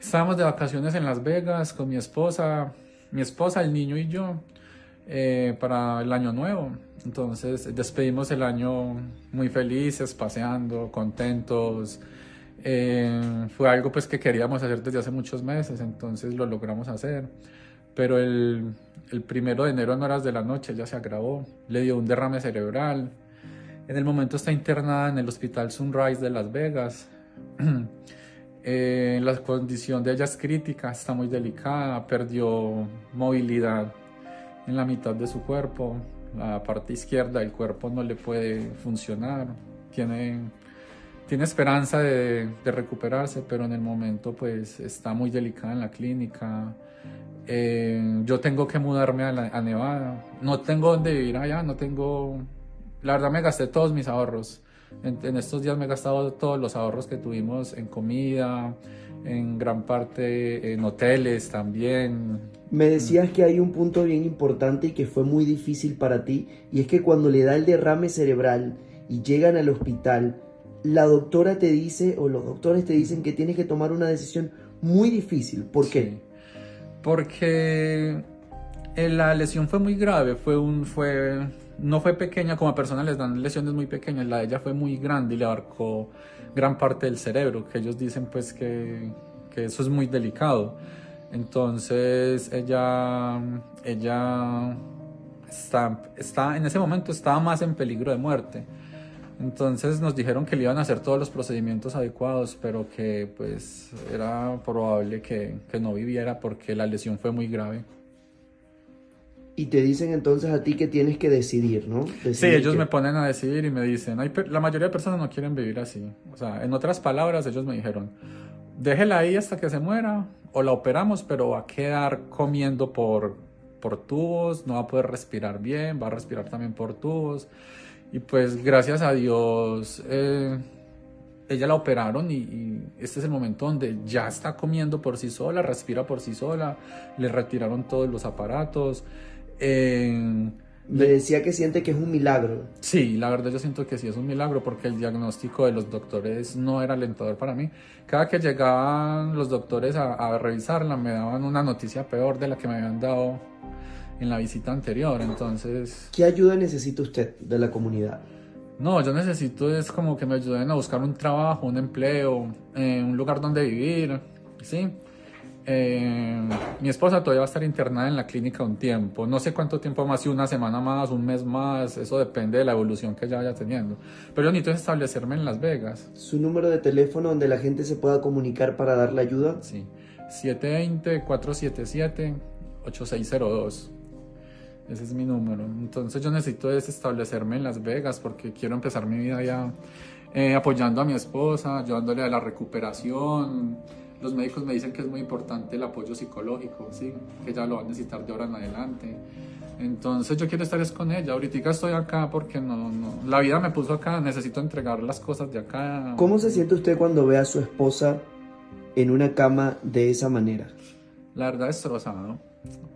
Estábamos de vacaciones en Las Vegas con mi esposa, mi esposa, el niño y yo, eh, para el año nuevo. Entonces despedimos el año muy felices, paseando, contentos. Eh, fue algo pues que queríamos hacer desde hace muchos meses, entonces lo logramos hacer. Pero el, el primero de enero en horas de la noche ella se agravó, le dio un derrame cerebral. En el momento está internada en el Hospital Sunrise de Las Vegas. Eh, la condición de ella es crítica, está muy delicada, perdió movilidad en la mitad de su cuerpo, la parte izquierda del cuerpo no le puede funcionar, tiene, tiene esperanza de, recuperarse, pero en el momento pues está muy delicada en la clínica. Eh, yo tengo que mudarme a, Nevada, no tengo dónde vivir allá, no tengo, la verdad me gasté todos mis ahorros. En, estos días me he gastado todos los ahorros que tuvimos en comida, en gran parte en hoteles también. Me decías que hay un punto bien importante y que fue muy difícil para ti, y es que cuando le da el derrame cerebral y llegan al hospital, la doctora te dice o los doctores te dicen que tienes que tomar una decisión muy difícil. ¿Por qué? Porque eh, la lesión fue muy grave, fue un, fue, no fue pequeña, como a personas les dan lesiones muy pequeñas, la de ella fue muy grande y le abarcó gran parte del cerebro, que ellos dicen pues que, eso es muy delicado. Entonces ella, ella está, está, en ese momento estaba más en peligro de muerte. Entonces nos dijeron que le iban a hacer todos los procedimientos adecuados, pero que pues era probable que no viviera porque la lesión fue muy grave y te dicen entonces a ti que tienes que decidir, ¿no? sí, ellos me ponen a decidir y me dicen, la mayoría de personas no quieren vivir así. O sea, en otras palabras, ellos me dijeron, déjela ahí hasta que se muera o la operamos, pero va a quedar comiendo por, por tubos, no va a poder respirar bien, va a respirar también por tubos. Y pues gracias a Dios, eh, ella la operaron y, y, este es el momento donde ya está comiendo por sí sola, respira por sí sola, le retiraron todos los aparatos. Me decía que siente que es un milagro. Sí, la verdad yo siento que sí es un milagro porque el diagnóstico de los doctores no era alentador para mí. Cada que llegaban los doctores a, revisarla me daban una noticia peor de la que me habían dado en la visita anterior, entonces... ¿Qué ayuda necesita usted de la comunidad? No, yo necesito es como que me ayuden a buscar un trabajo, un empleo, eh, un lugar donde vivir, ¿sí? Eh, mi esposa todavía va a estar internada en la clínica un tiempo. No sé cuánto tiempo más, si una semana más, un mes más, eso depende de la evolución que ella vaya teniendo. Pero yo necesito establecerme en Las Vegas. ¿Su número de teléfono donde la gente se pueda comunicar para darle ayuda? Sí, 720-477-8602. Ese es mi número. Entonces yo necesito establecerme en Las Vegas porque quiero empezar mi vida ya eh, apoyando a mi esposa, ayudándole a la recuperación los médicos me dicen que es muy importante el apoyo psicológico, ¿sí? que ella lo va a necesitar de ahora en adelante. Entonces yo quiero estar es con ella. Ahorita estoy acá porque no, no, la vida me puso acá, necesito entregar las cosas de acá. ¿Cómo se siente usted cuando ve a su esposa en una cama de esa manera? La verdad destrozado,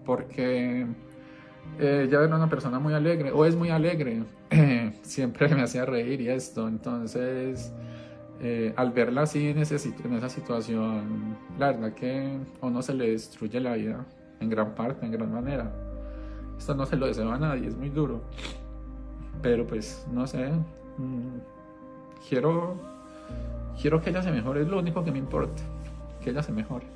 porque eh, ella era una persona muy alegre, o es muy alegre, siempre me hacía reír y esto, entonces eh, al verla así en, en esa situación, la verdad que a uno se le destruye la vida en gran parte, en gran manera. Esto no se lo deseo a nadie, es muy duro. Pero pues, no sé, mm, quiero, quiero que ella se mejore, es lo único que me importa, que ella se mejore.